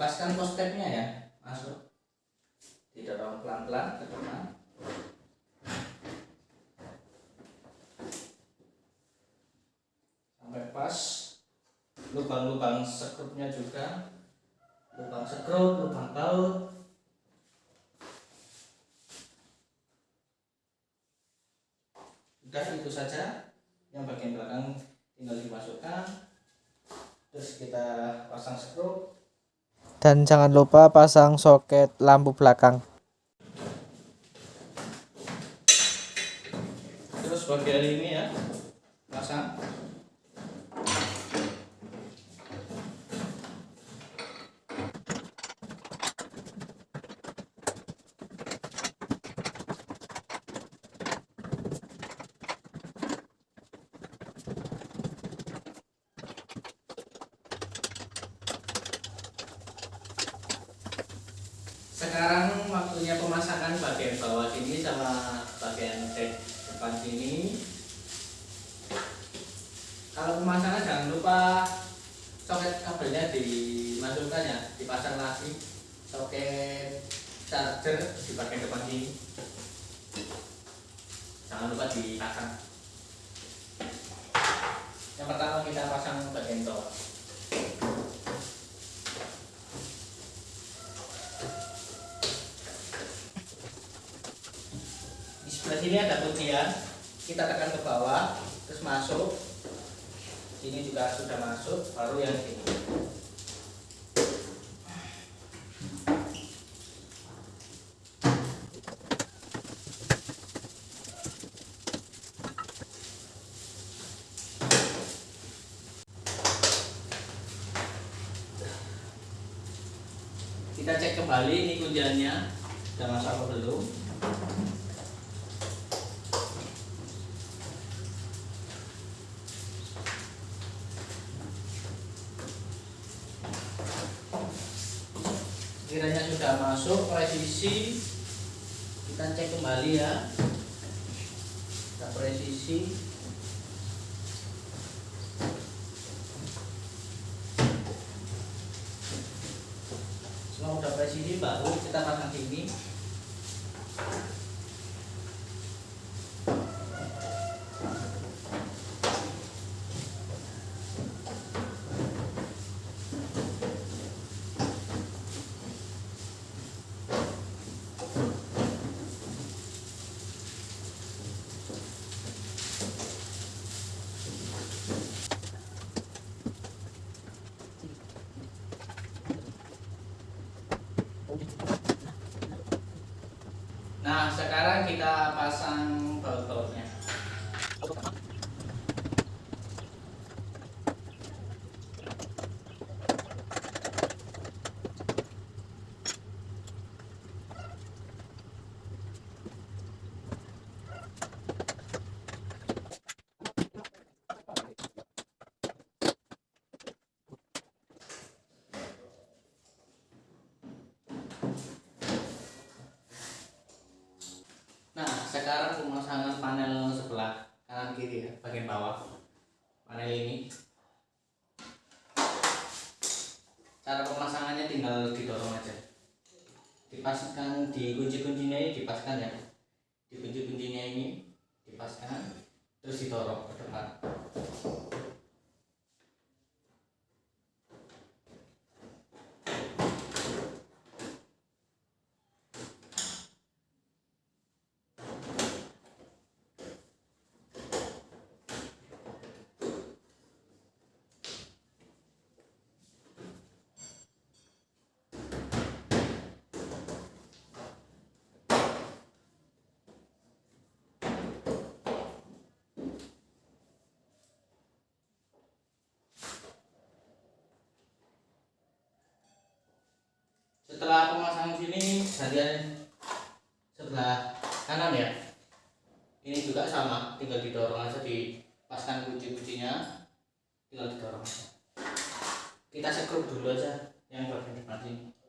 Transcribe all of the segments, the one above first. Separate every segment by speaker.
Speaker 1: dipaskan postepnya ya masuk. Didorong pelan-pelan ke depan sampai pas. Lubang-lubang sekrupnya juga. Lubang sekrup, lubang baut. Udah itu saja. Yang bagian belakang tinggal dimasukkan. Terus kita pasang skrup
Speaker 2: Dan jangan lupa pasang soket lampu belakang.
Speaker 1: terus bagian ini ya pasang sekarang waktunya pemasangan bagian bawah sini sama bagian depan sini. Kalau pemasangan jangan lupa soket kabelnya dimasukkan ya dipasang lagi. Soket charger di bagian depan sini. Jangan lupa dipasang. Yang pertama kita pasang bagian bawah di sebelah sini ada kuncian kita tekan ke bawah terus masuk. Sini juga sudah masuk baru yang sini. Kita cek kembali ini kunciannya sudah masuk apa belum kiranya sudah masuk presisi kita cek kembali ya. Kita presisi. Semua udah presisi baru kita pasang sini Nah, sekarang kita pasang baut-bautnya. Nah, sekarang pemasangan panel sebelah kanan kiri ya, bagian bawah. Panel ini. Cara pemasangannya tinggal didorong aja. Dipaskan di kunci-kuncinya ini dipaskan ya. Di kunci-kuncinya ini dipaskan terus didorong ke depan. Setelah pemasangan sini bagian sebelah kanan ya. Ini juga sama, tinggal didorong aja dipaskan kunci-kuncinya, tinggal didorong aja. Kita sekrup dulu aja yang bagian depan sini.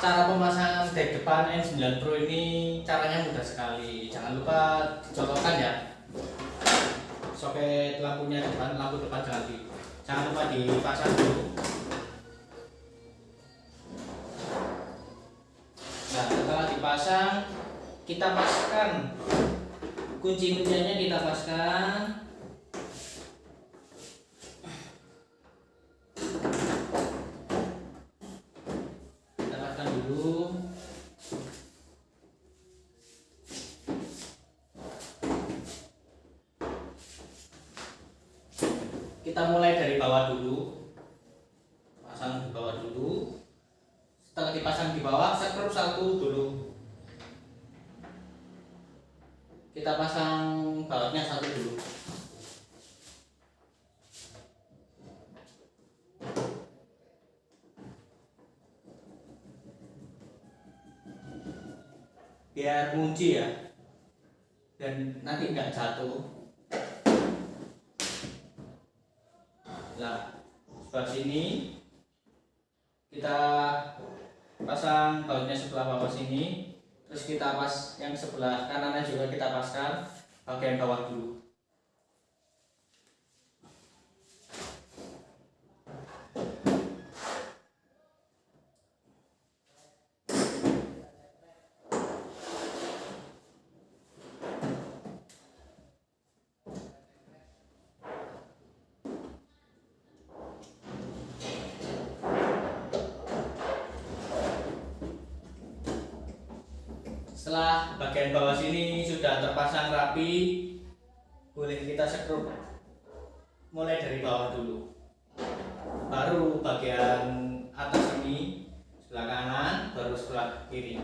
Speaker 1: Cara pemasangan dek depan N9 Pro ini caranya mudah sekali. Jangan lupa dicolokkan ya. Soket lampunya depan lampu depan jangan di. Jangan lupa dipasang dulu. Nah setelah dipasang kita paskan kunci kuncinya kita paskan kita paskan dulu kita mulai dari bawah dulu. Pasang di bawah dulu. Setelah dipasang di bawah sekrup satu dulu. Kita pasang bautnya satu dulu. Biar kunci ya. Dan nanti nggak jatuh Nah, sebelah sini kita pasang bautnya sebelah bawah sini, terus kita pas yang sebelah kanannya juga kita paskan bagian bawah dulu. Setelah bagian bawah sini sudah terpasang rapi, boleh kita sekrup mulai dari bawah dulu. Baru bagian atas ini sebelah kanan, baru sebelah kiri.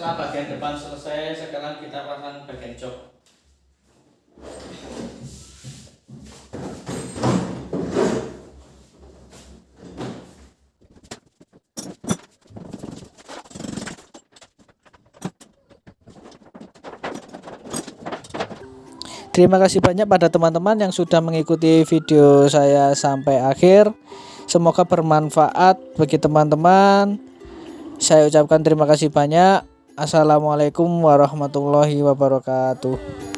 Speaker 1: Setelah bagian depan selesai, sekarang kita pasang bagian jok.
Speaker 2: Terima kasih banyak pada teman-teman yang sudah mengikuti video saya sampai akhir. Semoga bermanfaat bagi teman-teman. Saya ucapkan terima kasih banyak. Assalamualaikum warahmatullahi wabarakatuh.